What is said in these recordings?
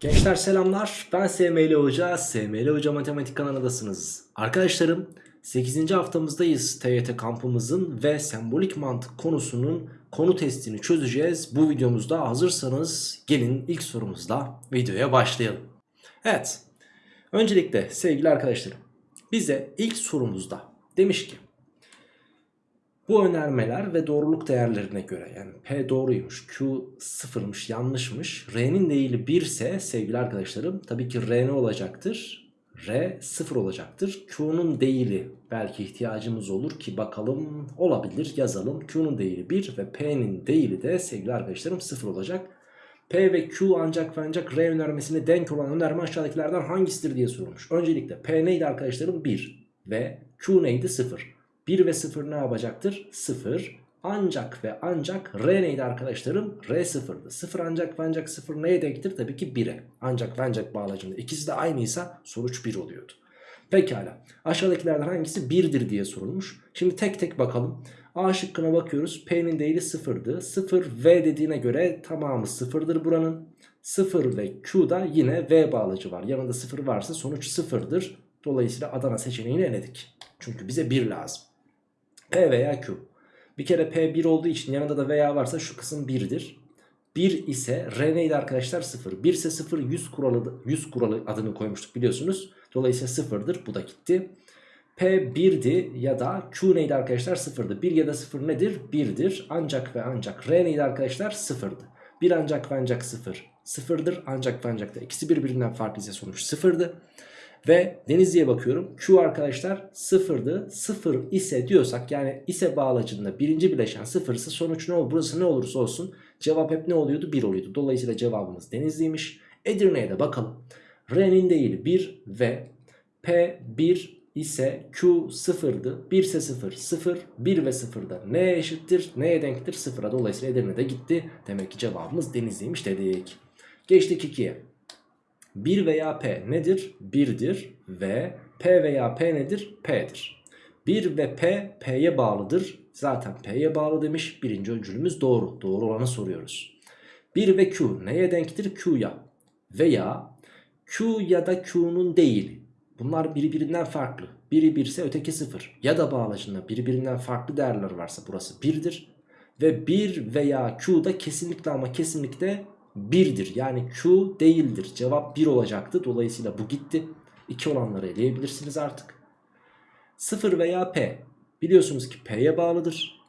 Gençler selamlar. Ben SML Hoca. SML Hoca Matematik kanalındasınız. Arkadaşlarım 8. haftamızdayız TYT kampımızın ve sembolik mantık konusunun konu testini çözeceğiz. Bu videomuzda hazırsanız gelin ilk sorumuzla videoya başlayalım. Evet. Öncelikle sevgili arkadaşlarım bize ilk sorumuzda demiş ki bu önermeler ve doğruluk değerlerine göre yani P doğruymuş, Q sıfırmış, yanlışmış. R'nin değili 1 ise sevgili arkadaşlarım tabii ki R ne olacaktır? R sıfır olacaktır. Q'nun değili belki ihtiyacımız olur ki bakalım olabilir yazalım. Q'nun değili 1 ve P'nin değili de sevgili arkadaşlarım sıfır olacak. P ve Q ancak ve ancak R önermesine denk olan önerme aşağıdakilerden hangisidir diye sorulmuş. Öncelikle P neydi arkadaşlarım? 1 ve Q neydi? 0. 1 ve 0 ne yapacaktır? 0. Ancak ve ancak R neydi arkadaşlarım? R 0'dı. 0 ancak ve ancak 0 neye denktir? Tabii ki 1'e. Ancak ve ancak bağlacında. İkisi de aynıysa sonuç 1 oluyordu. Pekala. Aşağıdakilerden hangisi 1'dir diye sorulmuş. Şimdi tek tek bakalım. A şıkkına bakıyoruz. P'nin değili 0'dı. 0 V dediğine göre tamamı 0'dır buranın. 0 ve Q'da yine V bağlacı var. Yanında 0 varsa sonuç 0'dır. Dolayısıyla Adana seçeneğini eledik. Çünkü bize 1 lazım. P veya Q. Bir kere P 1 olduğu için yanında da veya varsa şu kısım 1'dir. 1 ise R neydi arkadaşlar? 0. 1 ise 0 100 kuralı, 100 kuralı adını koymuştuk biliyorsunuz. Dolayısıyla 0'dır. Bu da gitti. P 1'di ya da Q neydi arkadaşlar? 0'dı. 1 ya da 0 nedir? 1'dir. Ancak ve ancak R neydi arkadaşlar? 0'dı. 1 ancak ve ancak 0. 0'dır ancak ve ancak da. İkisi birbirinden farklı ise sonuç 0'dı. Ve Denizli'ye bakıyorum. Q arkadaşlar sıfırdı. Sıfır ise diyorsak yani ise bağlacında birinci bileşen sıfır ise sonuç ne olur? Burası ne olursa olsun cevap hep ne oluyordu? 1 oluyordu. Dolayısıyla cevabımız Denizli'ymiş. Edirne'ye de bakalım. R'nin değili 1 ve P 1 ise Q sıfırdı. 1 ise 0 0 1 ve 0 da neye eşittir? Neye denktir? Sıfıra. Dolayısıyla Edirne'de gitti. Demek ki cevabımız Denizli'ymiş dedik. Geçtik 2'ye. 1 veya P nedir? 1'dir ve P veya P nedir? P'dir. 1 ve P, P'ye bağlıdır. Zaten P'ye bağlı demiş. Birinci öncülümüz doğru. Doğru olanı soruyoruz. 1 ve Q neye denktir? Q'ya. Veya Q ya da Q'nun değil. Bunlar birbirinden farklı. Biri 1 ise öteki 0. Ya da bağlacında birbirinden farklı değerler varsa burası 1'dir. Ve 1 veya Q da kesinlikle ama kesinlikle 1'dir. Yani Q değildir. Cevap 1 olacaktı. Dolayısıyla bu gitti. 2 olanları eleyebilirsiniz artık. 0 veya P. Biliyorsunuz ki P'ye bağlıdır.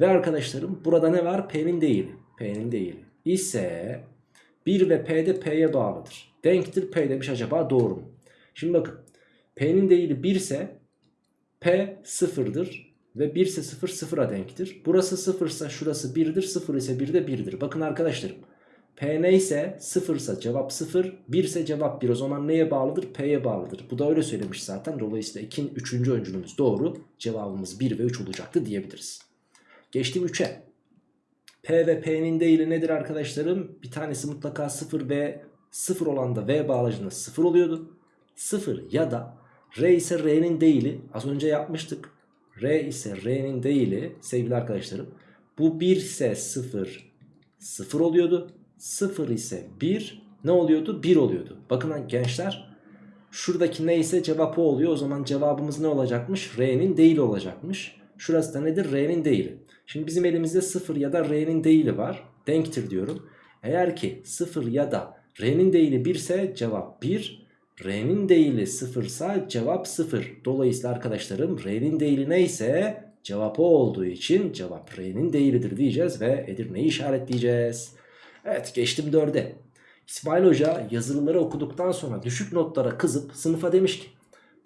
Ve arkadaşlarım burada ne var? P'nin değili. P'nin değili. İse 1 ve P de P'ye bağlıdır. Denktir P demiş acaba doğru mu? Şimdi bakın. P'nin değili 1 ise P 0'dır. Ve 1 ise 0 0'a denktir. Burası 0 ise şurası 1'dir. 0 ise 1 de 1'dir. Bakın arkadaşlarım. P neyse 0 ise cevap 0 1 ise cevap 1 o zaman neye bağlıdır? P'ye bağlıdır. Bu da öyle söylemiş zaten. Dolayısıyla 2. 3. öncülümüz doğru. Cevabımız 1 ve 3 olacaktı diyebiliriz. Geçtim 3'e P ve P'nin değili nedir arkadaşlarım? Bir tanesi mutlaka 0 ve 0 olan da V bağlacında 0 oluyordu. 0 ya da R ise R'nin değili. Az önce yapmıştık. R ise R'nin değili sevgili arkadaşlarım. Bu 1 ise 0 0 oluyordu 0 ise 1 ne oluyordu? 1 oluyordu. Bakın gençler şuradaki neyse cevap o oluyor. O zaman cevabımız ne olacakmış? R'nin değil olacakmış. Şurası da nedir? R'nin değili. Şimdi bizim elimizde 0 ya da R'nin değili var. Denktir diyorum. Eğer ki 0 ya da R'nin değili 1 ise cevap 1. R'nin değili 0 ise cevap 0. Dolayısıyla arkadaşlarım R'nin değili neyse cevap o olduğu için cevap R'nin değilidir diyeceğiz ve Edirne'yi işaretleyeceğiz. Evet geçtim 4'e. İsmail Hoca yazılıları okuduktan sonra düşük notlara kızıp sınıfa demiş ki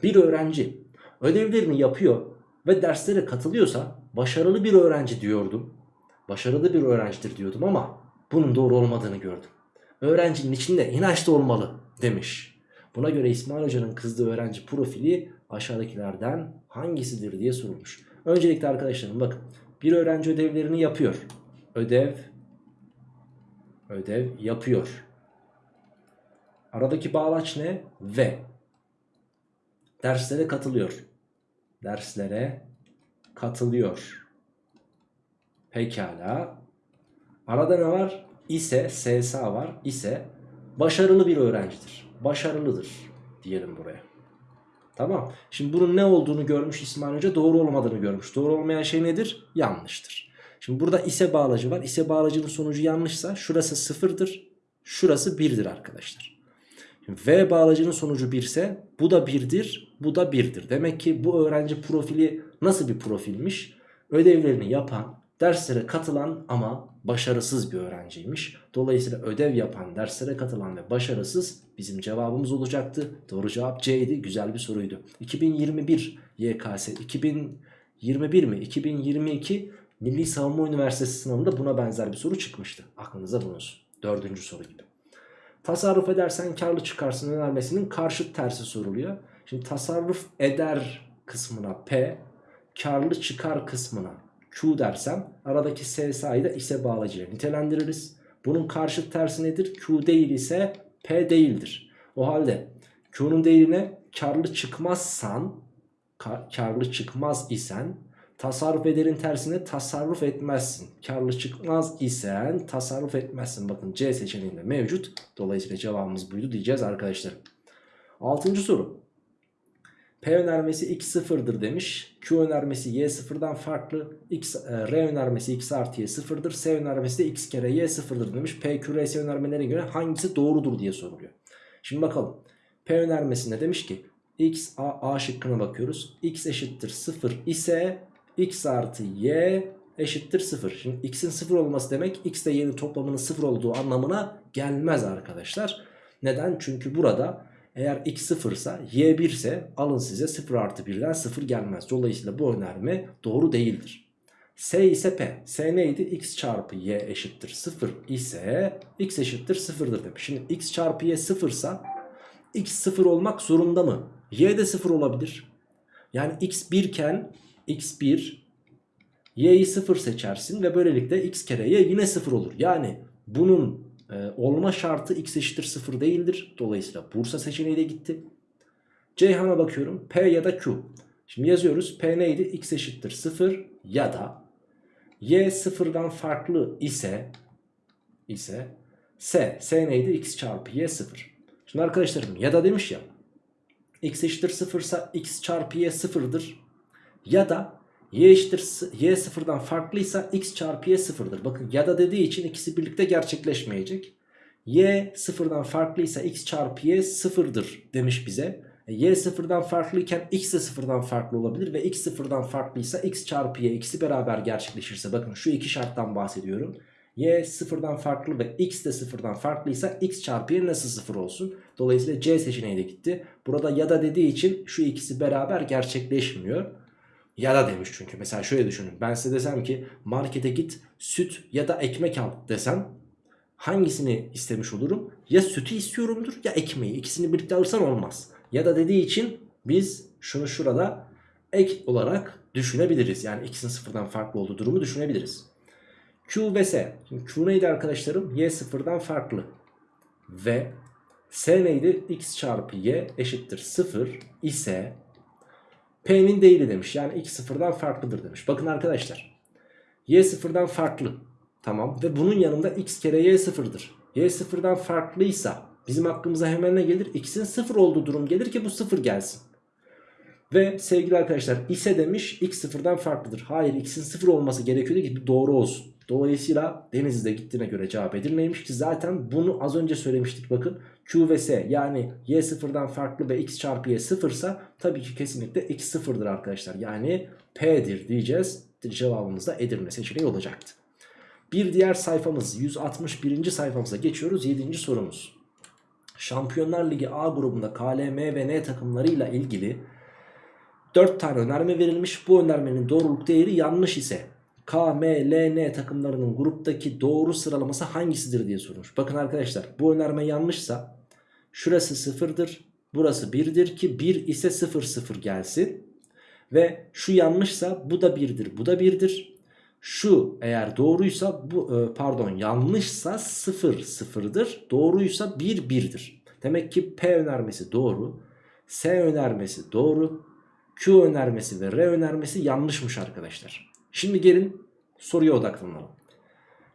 bir öğrenci ödevlerini yapıyor ve derslere katılıyorsa başarılı bir öğrenci diyordum. Başarılı bir öğrencidir diyordum ama bunun doğru olmadığını gördüm. Öğrencinin içinde inanç da olmalı demiş. Buna göre İsmail Hoca'nın kızdığı öğrenci profili aşağıdakilerden hangisidir diye sorulmuş. Öncelikle arkadaşlarım bakın bir öğrenci ödevlerini yapıyor. Ödev ödev yapıyor. Aradaki bağlaç ne? Ve. Derslere katılıyor. Derslere katılıyor. Pekala. Arada ne var? İse, SSA var. İse başarılı bir öğrencidir. Başarılıdır diyelim buraya. Tamam. Şimdi bunun ne olduğunu görmüş İsmail Hoca doğru olmadığını görmüş. Doğru olmayan şey nedir? Yanlıştır. Şimdi burada ise bağlacı var. İse bağlacının sonucu yanlışsa şurası sıfırdır. Şurası birdir arkadaşlar. V bağlacının sonucu 1 ise bu da 1'dir. Bu da 1'dir. Demek ki bu öğrenci profili nasıl bir profilmiş? Ödevlerini yapan, derslere katılan ama başarısız bir öğrenciymiş. Dolayısıyla ödev yapan, derslere katılan ve başarısız bizim cevabımız olacaktı. Doğru cevap C'ydi. Güzel bir soruydu. 2021 YKS 2021 mi? 2022 Milli Savunma Üniversitesi sınavında buna benzer bir soru çıkmıştı. Aklınıza bulunsun. Dördüncü soru gibi. Tasarruf edersen karlı çıkarsın önermesinin karşıt tersi soruluyor. Şimdi tasarruf eder kısmına P, karlı çıkar kısmına Q dersem aradaki S sayıda ise bağlacıyla nitelendiririz. Bunun karşıt tersi nedir? Q değil ise P değildir. O halde Q'nun değerine karlı çıkmazsan, kar, karlı çıkmaz isen tasarruf ederin tersine tasarruf etmezsin. Karlı çıkmaz isen tasarruf etmezsin. Bakın C seçeneğinde mevcut. Dolayısıyla cevabımız buydu diyeceğiz arkadaşlar. Altıncı soru. P önermesi x sıfırdır demiş. Q önermesi y sıfırdan farklı. X, e, R önermesi x artı y sıfırdır. S önermesi de x kere y sıfırdır demiş. P, Q, R, S önermelerine göre hangisi doğrudur diye soruluyor. Şimdi bakalım. P önermesinde demiş ki x, a, a şıkkına bakıyoruz. x eşittir 0 ise x artı y eşittir 0. Şimdi x'in 0 olması demek x ile y'nin toplamının 0 olduğu anlamına gelmez arkadaşlar. Neden? Çünkü burada eğer x 0 ise y 1 ise alın size 0 artı 1'den 0 gelmez. Dolayısıyla bu önerme doğru değildir. S ise P. S neydi? x çarpı y eşittir 0 ise x eşittir 0'dır demiş. Şimdi x çarpı y 0 ise x 0 olmak zorunda mı? Y de 0 olabilir. Yani x 1 iken x1 y'yi 0 seçersin ve böylelikle x kere y yine 0 olur. Yani bunun e, olma şartı x eşittir 0 değildir. Dolayısıyla Bursa seçeneği de gitti. Ceyhan'a bakıyorum. P ya da Q. Şimdi yazıyoruz. P neydi? x eşittir 0 ya da y 0'dan farklı ise ise S. S neydi? x çarpı y 0. Şimdi arkadaşlarım ya da demiş ya x eşittir 0 ise x çarpı y 0'dır. Ya da y eşittir y sıfırdan farklıysa x çarpı y sıfırdır. Bakın ya da dediği için ikisi birlikte gerçekleşmeyecek. y sıfırdan farklıysa x çarpı y sıfırdır demiş bize. E, y sıfırdan farklıyken x de sıfırdan farklı olabilir ve x sıfırdan farklıysa x çarpı y ikisi beraber gerçekleşirse bakın şu iki şarttan bahsediyorum. y sıfırdan farklı ve x de sıfırdan farklıysa x çarpı y nasıl sıfır olsun? Dolayısıyla C seçeneği de gitti. Burada ya da dediği için şu ikisi beraber gerçekleşmiyor. Ya da demiş çünkü mesela şöyle düşünün ben size desem ki markete git süt ya da ekmek al desem hangisini istemiş olurum? Ya sütü istiyorumdur ya ekmeği ikisini birlikte alırsan olmaz. Ya da dediği için biz şunu şurada ek olarak düşünebiliriz. Yani ikisinin sıfırdan farklı olduğu durumu düşünebiliriz. Q ve S. Şimdi Q neydi arkadaşlarım? Y sıfırdan farklı. Ve S neydi? X çarpı Y eşittir 0 ise P'nin değili demiş. Yani x sıfırdan farklıdır demiş. Bakın arkadaşlar. Y sıfırdan farklı. Tamam. Ve bunun yanında x kere y sıfırdır. Y sıfırdan farklıysa bizim aklımıza hemen ne gelir? X'in sıfır olduğu durum gelir ki bu sıfır gelsin. Ve sevgili arkadaşlar ise demiş x sıfırdan farklıdır. Hayır x'in sıfır olması gerekiyordu ki doğru olsun. Dolayısıyla Denizli'de gittiğine göre cevap edilmeymiş ki zaten bunu az önce söylemiştik bakın. Q ve S yani y sıfırdan farklı ve x çarpı y sıfırsa tabii ki kesinlikle x sıfırdır arkadaşlar. Yani P'dir diyeceğiz. Cevabımız da Edirne seçeneği olacaktı. Bir diğer sayfamız 161. sayfamıza geçiyoruz. 7. sorumuz. Şampiyonlar Ligi A grubunda KLM ve N takımlarıyla ilgili 4 tane önerme verilmiş. Bu önermenin doğruluk değeri yanlış ise K, M, L, N takımlarının gruptaki doğru sıralaması hangisidir diye sormuş. Bakın arkadaşlar bu önerme yanlışsa şurası sıfırdır. Burası 1'dir ki 1 ise 0 0 gelsin. Ve şu yanlışsa bu da 1'dir bu da 1'dir. Şu eğer doğruysa bu e, pardon yanlışsa 0 0'dır. Doğruysa 1 1'dir. Demek ki P önermesi doğru. S önermesi doğru. Q önermesi ve R önermesi yanlışmış arkadaşlar. Şimdi gelin soruya odaklanalım.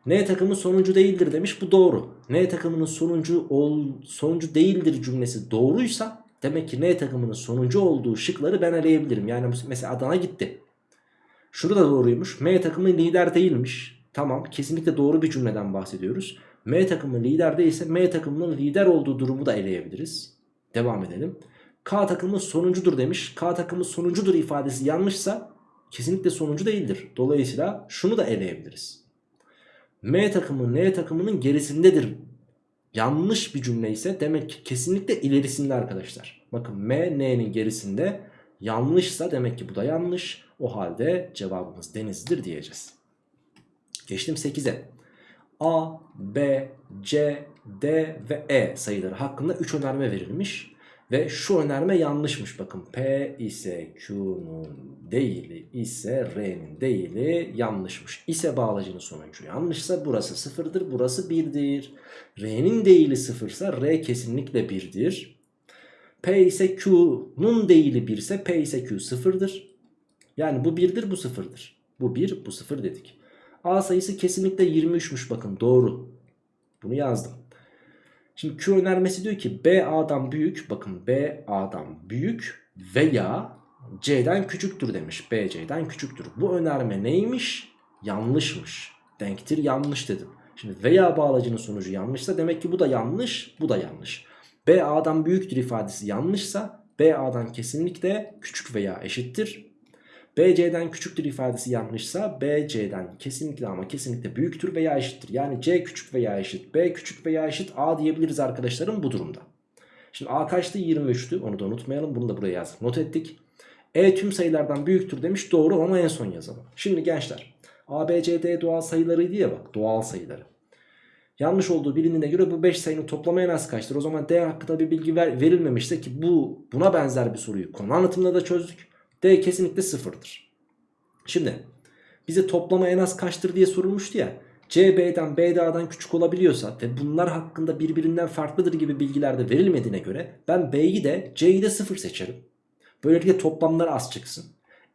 N takımı sonuncu değildir demiş. Bu doğru. N takımının sonuncu ol, sonuncu değildir cümlesi doğruysa demek ki N takımının sonuncu olduğu şıkları ben eleyebilirim. Yani mesela Adana gitti. Şurada da doğruymuş. M takımı lider değilmiş. Tamam kesinlikle doğru bir cümleden bahsediyoruz. M takımı lider değilse M takımının lider olduğu durumu da eleyebiliriz. Devam edelim. K takımı sonuncudur demiş. K takımı sonuncudur ifadesi yanlışsa kesinlikle sonuncu değildir. Dolayısıyla şunu da eleyebiliriz. M takımı N takımının gerisindedir. Yanlış bir cümle ise demek ki kesinlikle ilerisinde arkadaşlar. Bakın M N'nin gerisinde yanlışsa demek ki bu da yanlış. O halde cevabımız denizlidir diyeceğiz. Geçtim 8'e. A, B, C, D ve E sayıları hakkında 3 önerme verilmiş. Ve şu önerme yanlışmış bakın. P ise Q'nun değili ise R'nin değili yanlışmış. İse bağlacının sonucu yanlışsa burası sıfırdır burası birdir. R'nin değili sıfırsa R kesinlikle birdir. P ise Q'nun değili 1 ise P ise Q sıfırdır. Yani bu birdir bu sıfırdır. Bu 1 bu sıfır dedik. A sayısı kesinlikle 23'müş bakın doğru. Bunu yazdım. Şimdi Q önermesi diyor ki B A'dan büyük bakın B A'dan büyük veya C'den küçüktür demiş. B C'den küçüktür. Bu önerme neymiş? Yanlışmış. Denktir yanlış dedim. Şimdi veya bağlacının sonucu yanlışsa demek ki bu da yanlış bu da yanlış. B A'dan büyüktür ifadesi yanlışsa B A'dan kesinlikle küçük veya eşittir. BC'den küçüktür ifadesi yanlışsa BC'den kesinlikle ama kesinlikle büyüktür veya eşittir. Yani C küçük veya eşit, B küçük veya eşit A diyebiliriz arkadaşlarım bu durumda. Şimdi A kaçtı? 23'tü. Onu da unutmayalım. Bunu da buraya yazdık. Not ettik. E tüm sayılardan büyüktür demiş. Doğru ama en son yazalım. Şimdi gençler A, B, C, D doğal sayılarıydı ya bak. Doğal sayıları. Yanlış olduğu bilindiğine göre bu 5 sayının toplamı en az kaçtır? O zaman D hakkında bir bilgi ver, verilmemişse ki bu buna benzer bir soruyu konu anlatımında da çözdük. D kesinlikle sıfırdır. Şimdi bize toplama en az kaçtır diye sorulmuştu ya. C B'den B A'dan küçük olabiliyorsa ve bunlar hakkında birbirinden farklıdır gibi bilgiler de verilmediğine göre ben B'yi de C'yi de sıfır seçerim. Böylelikle toplamlar az çıksın.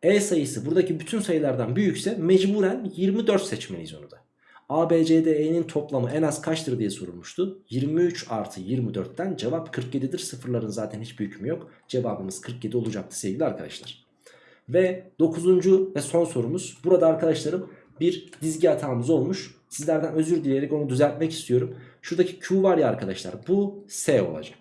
E sayısı buradaki bütün sayılardan büyükse mecburen 24 seçmeliyiz onu da. A, B, C, D, E'nin toplamı en az kaçtır diye sorulmuştu. 23 artı 24'ten cevap 47'dir. Sıfırların zaten hiçbir hükmü yok. Cevabımız 47 olacaktı sevgili arkadaşlar. Ve dokuzuncu ve son sorumuz. Burada arkadaşlarım bir dizgi hatamız olmuş. Sizlerden özür dileyerek onu düzeltmek istiyorum. Şuradaki Q var ya arkadaşlar bu S olacak.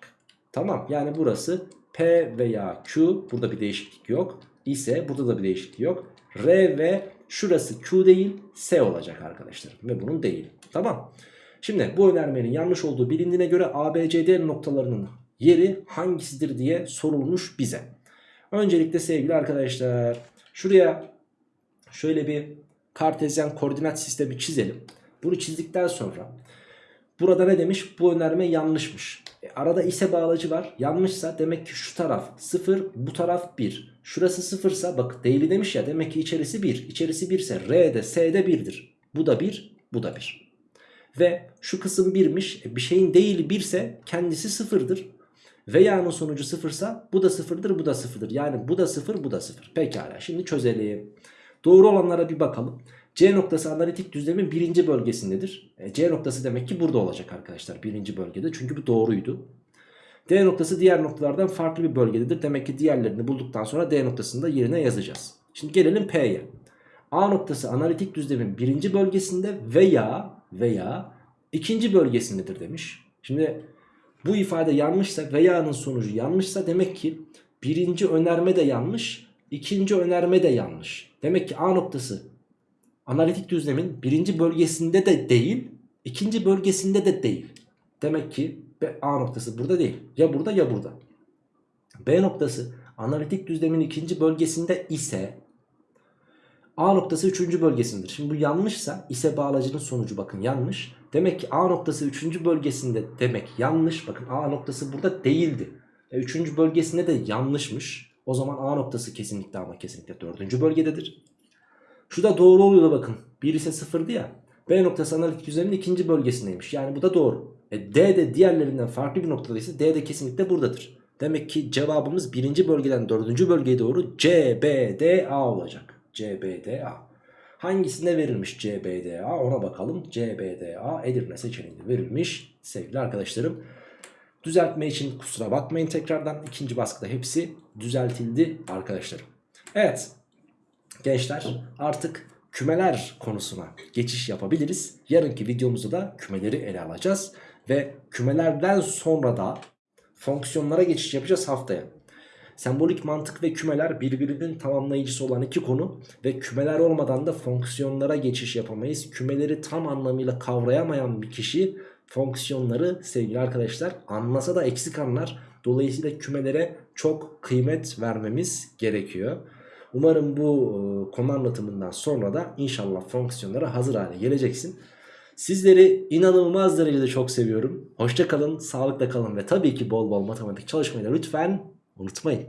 Tamam yani burası P veya Q burada bir değişiklik yok. İse burada da bir değişiklik yok. R ve şurası Q değil S olacak arkadaşlar. Ve bunun değil. Tamam. Şimdi bu önermenin yanlış olduğu bilindiğine göre ABCD noktalarının yeri hangisidir diye sorulmuş bize. Öncelikle sevgili arkadaşlar şuraya şöyle bir kartezyen koordinat sistemi çizelim. Bunu çizdikten sonra burada ne demiş? Bu önerme yanlışmış. E, arada ise bağlacı var. Yanlışsa demek ki şu taraf 0 bu taraf 1. Şurası 0 ise bak değili demiş ya demek ki içerisi 1. İçerisi 1 ise R'de S'de 1'dir. Bu da 1 bu da 1. Ve şu kısım 1'miş. E, bir şeyin değili 1 ise kendisi 0'dır. Veya'nın sonucu sıfırsa bu da sıfırdır bu da sıfırdır. Yani bu da sıfır bu da sıfır. Pekala şimdi çözelim. Doğru olanlara bir bakalım. C noktası analitik düzlemin birinci bölgesindedir. E, C noktası demek ki burada olacak arkadaşlar birinci bölgede. Çünkü bu doğruydu. D noktası diğer noktalardan farklı bir bölgededir. Demek ki diğerlerini bulduktan sonra D noktasını da yerine yazacağız. Şimdi gelelim P'ye. A noktası analitik düzlemin birinci bölgesinde veya veya ikinci bölgesindedir demiş. Şimdi bu ifade yanlışsa veya'nın sonucu yanlışsa demek ki birinci önerme de yanlış, ikinci önerme de yanlış. Demek ki A noktası analitik düzlemin birinci bölgesinde de değil, ikinci bölgesinde de değil. Demek ki A noktası burada değil. Ya burada ya burada. B noktası analitik düzlemin ikinci bölgesinde ise A noktası 3. bölgesindedir. Şimdi bu yanlışsa ise bağlacının sonucu bakın yanlış. Demek ki A noktası 3. bölgesinde demek yanlış. Bakın A noktası burada değildi. E, 3. bölgesinde de yanlışmış. O zaman A noktası kesinlikle ama kesinlikle 4. bölgededir. Şu da doğru oluyor da bakın. 1 ise 0'dı ya. B noktası analitik düzlemin ikinci bölgesindeymiş. Yani bu da doğru. E, D de diğerlerinden farklı bir noktadaysa D de kesinlikle buradadır. Demek ki cevabımız birinci bölgeden dördüncü bölgeye doğru C, B, D, A olacak. C, B, D, A. Hangisinde verilmiş CBDA ona bakalım. CBDA Edirne seçeneğinde verilmiş sevgili arkadaşlarım. Düzeltme için kusura bakmayın tekrardan. ikinci baskıda hepsi düzeltildi arkadaşlarım. Evet gençler artık kümeler konusuna geçiş yapabiliriz. Yarınki videomuzda da kümeleri ele alacağız. Ve kümelerden sonra da fonksiyonlara geçiş yapacağız haftaya. Sembolik mantık ve kümeler birbirinin tamamlayıcısı olan iki konu ve kümeler olmadan da fonksiyonlara geçiş yapamayız. Kümeleri tam anlamıyla kavrayamayan bir kişi fonksiyonları sevgili arkadaşlar anlasa da eksik anlar. Dolayısıyla kümelere çok kıymet vermemiz gerekiyor. Umarım bu e, konu anlatımından sonra da inşallah fonksiyonlara hazır hale geleceksin. Sizleri inanılmaz derecede çok seviyorum. Hoşça kalın, sağlıkla kalın ve tabii ki bol bol matematik çalışmayı da lütfen unutmayın.